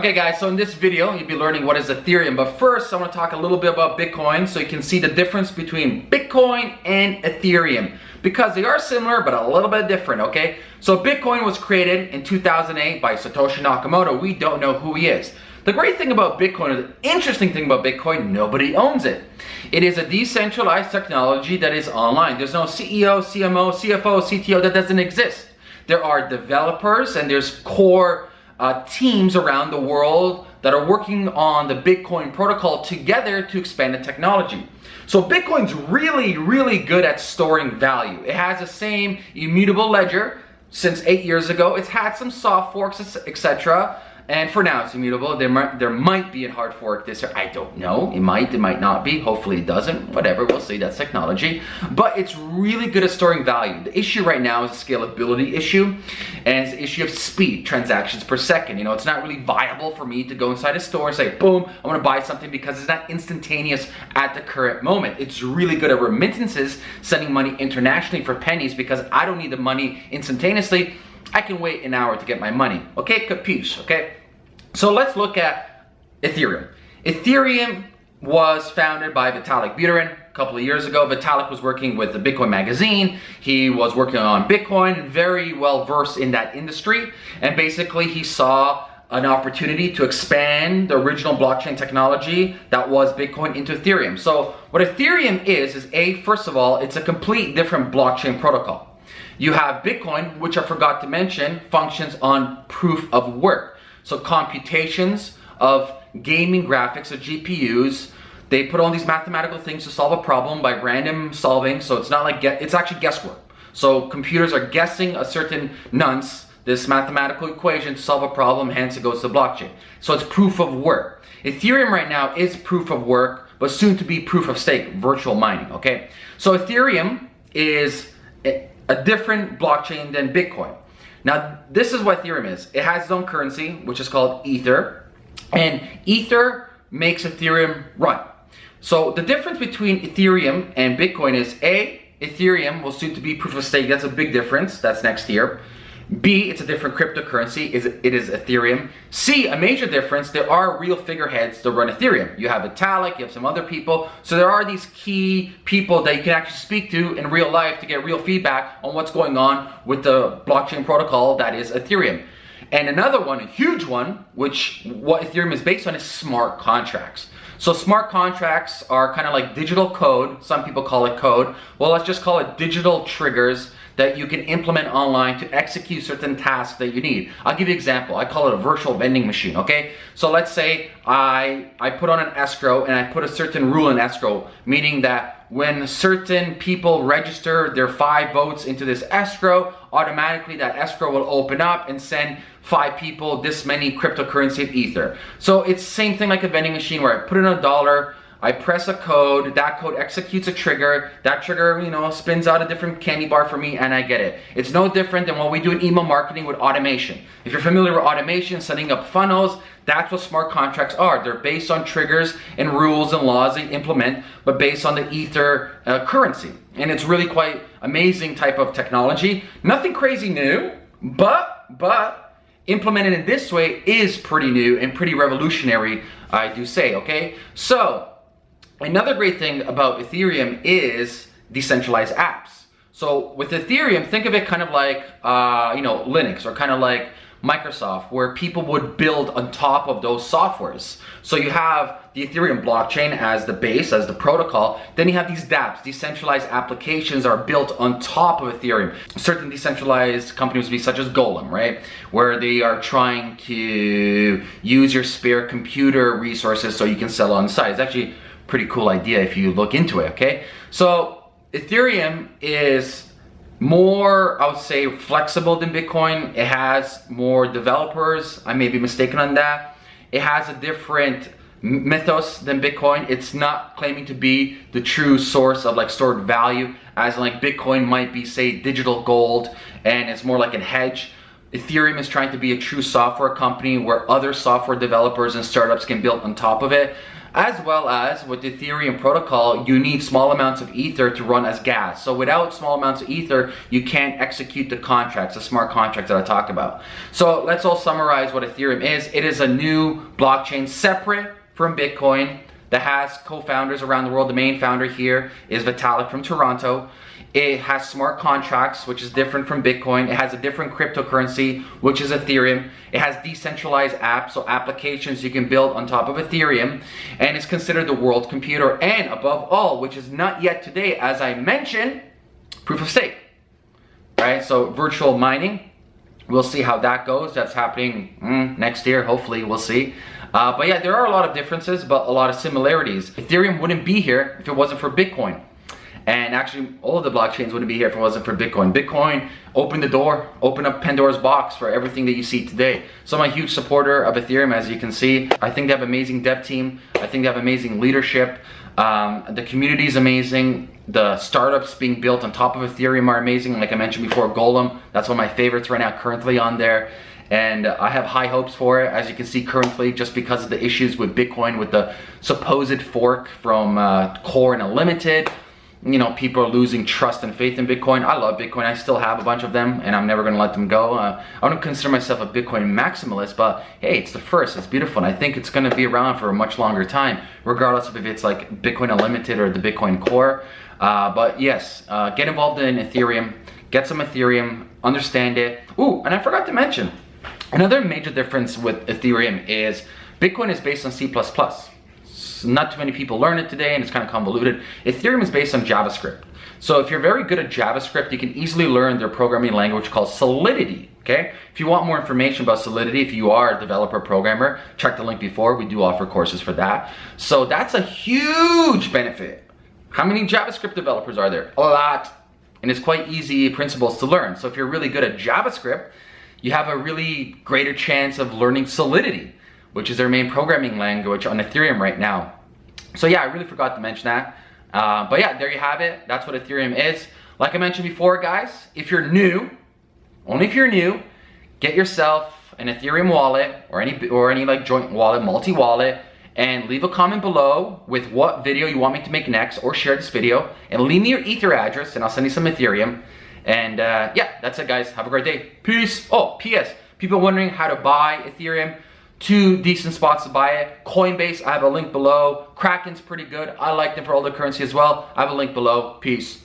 Okay guys, so in this video, you'll be learning what is Ethereum. But first, I want to talk a little bit about Bitcoin so you can see the difference between Bitcoin and Ethereum. Because they are similar, but a little bit different, okay? So Bitcoin was created in 2008 by Satoshi Nakamoto. We don't know who he is. The great thing about Bitcoin, or the interesting thing about Bitcoin, nobody owns it. It is a decentralized technology that is online. There's no CEO, CMO, CFO, CTO, that doesn't exist. There are developers and there's core uh, teams around the world that are working on the Bitcoin protocol together to expand the technology. So Bitcoin's really, really good at storing value. It has the same immutable ledger since eight years ago. It's had some soft forks, etc. And for now, it's immutable. There might, there might be a hard fork this year. I don't know. It might, it might not be. Hopefully it doesn't. Whatever, we'll see. That's technology. But it's really good at storing value. The issue right now is a scalability issue. And it's an issue of speed, transactions per second. You know, it's not really viable for me to go inside a store and say, boom, I want to buy something because it's not instantaneous at the current moment. It's really good at remittances, sending money internationally for pennies because I don't need the money instantaneously. I can wait an hour to get my money. Okay, capiche, okay? So let's look at Ethereum. Ethereum was founded by Vitalik Buterin a couple of years ago. Vitalik was working with the Bitcoin magazine. He was working on Bitcoin, very well versed in that industry. And basically he saw an opportunity to expand the original blockchain technology that was Bitcoin into Ethereum. So what Ethereum is, is A, first of all, it's a complete different blockchain protocol. You have Bitcoin, which I forgot to mention, functions on proof of work. So computations of gaming graphics of GPUs, they put on these mathematical things to solve a problem by random solving. So it's not like, it's actually guesswork. So computers are guessing a certain nonce, this mathematical equation to solve a problem, hence it goes to blockchain. So it's proof of work. Ethereum right now is proof of work, but soon to be proof of stake, virtual mining, okay? So Ethereum is a different blockchain than Bitcoin. Now, this is what Ethereum is. It has its own currency, which is called Ether, and Ether makes Ethereum run. So the difference between Ethereum and Bitcoin is A, Ethereum will soon to be proof of stake. That's a big difference. That's next year. B, it's a different cryptocurrency, is it is Ethereum. C, a major difference, there are real figureheads that run Ethereum. You have Vitalik, you have some other people. So there are these key people that you can actually speak to in real life to get real feedback on what's going on with the blockchain protocol that is Ethereum. And another one, a huge one, which what Ethereum is based on is smart contracts. So smart contracts are kind of like digital code. Some people call it code. Well, let's just call it digital triggers that you can implement online to execute certain tasks that you need. I'll give you an example. I call it a virtual vending machine, okay? So let's say I, I put on an escrow and I put a certain rule in escrow, meaning that when certain people register their five votes into this escrow, automatically that escrow will open up and send five people this many cryptocurrency of Ether. So it's same thing like a vending machine where I put in a dollar, I press a code, that code executes a trigger, that trigger, you know, spins out a different candy bar for me and I get it. It's no different than what we do in email marketing with automation. If you're familiar with automation, setting up funnels, that's what smart contracts are. They're based on triggers and rules and laws they implement, but based on the Ether uh, currency. And it's really quite amazing type of technology. Nothing crazy new, but, but, implemented in this way is pretty new and pretty revolutionary, I do say, okay? So, Another great thing about Ethereum is decentralized apps. So with Ethereum, think of it kind of like, uh, you know, Linux or kind of like Microsoft where people would build on top of those softwares. So you have the Ethereum blockchain as the base, as the protocol. Then you have these dApps, decentralized applications are built on top of Ethereum. Certain decentralized companies be such as Golem, right? Where they are trying to use your spare computer resources so you can sell on site. It's actually pretty cool idea if you look into it, okay? So Ethereum is more, I would say, flexible than Bitcoin. It has more developers. I may be mistaken on that. It has a different mythos than Bitcoin. It's not claiming to be the true source of like stored value as like Bitcoin might be say digital gold and it's more like a hedge. Ethereum is trying to be a true software company where other software developers and startups can build on top of it. as well as with the Ethereum protocol, you need small amounts of Ether to run as gas. So without small amounts of Ether, you can't execute the contracts, the smart contracts that I talked about. So let's all summarize what Ethereum is. It is a new blockchain separate from Bitcoin that has co-founders around the world. The main founder here is Vitalik from Toronto. It has smart contracts, which is different from Bitcoin. It has a different cryptocurrency, which is Ethereum. It has decentralized apps, so applications you can build on top of Ethereum. And it's considered the world computer. And above all, which is not yet today, as I mentioned, proof of stake. Right, so virtual mining. We'll see how that goes. That's happening mm, next year, hopefully, we'll see. Uh, but yeah, there are a lot of differences, but a lot of similarities. Ethereum wouldn't be here if it wasn't for Bitcoin. And actually, all of the blockchains wouldn't be here if it wasn't for Bitcoin. Bitcoin opened the door, opened up Pandora's box for everything that you see today. So I'm a huge supporter of Ethereum, as you can see. I think they have amazing dev team. I think they have amazing leadership. Um, the community is amazing. The startups being built on top of Ethereum are amazing. Like I mentioned before, Golem, that's one of my favorites right now, currently on there and I have high hopes for it as you can see currently just because of the issues with Bitcoin with the supposed fork from uh, Core and Unlimited you know, people are losing trust and faith in Bitcoin. I love Bitcoin. I still have a bunch of them and I'm never going to let them go. Uh, I don't consider myself a Bitcoin maximalist, but hey, it's the first. It's beautiful. And I think it's going to be around for a much longer time, regardless of if it's like Bitcoin Unlimited or the Bitcoin Core. Uh, but yes, uh, get involved in Ethereum. Get some Ethereum. Understand it. Ooh, and I forgot to mention, another major difference with Ethereum is Bitcoin is based on C++ not too many people learn it today and it's kind of convoluted. Ethereum is based on JavaScript. So if you're very good at JavaScript, you can easily learn their programming language called Solidity, okay? If you want more information about Solidity, if you are a developer programmer, check the link before, we do offer courses for that. So that's a huge benefit. How many JavaScript developers are there? A lot. And it's quite easy principles to learn. So if you're really good at JavaScript, you have a really greater chance of learning Solidity which is their main programming language on Ethereum right now. So yeah, I really forgot to mention that. Uh, but yeah, there you have it. That's what Ethereum is. Like I mentioned before, guys, if you're new, only if you're new, get yourself an Ethereum wallet or any or any like joint wallet, multi-wallet, and leave a comment below with what video you want me to make next or share this video and leave me your ether address and I'll send you some Ethereum. And uh, yeah, that's it guys. Have a great day. Peace. Oh, P.S. People wondering how to buy Ethereum two decent spots to buy it. Coinbase, I have a link below. Kraken's pretty good. I like them for all the currency as well. I have a link below. Peace.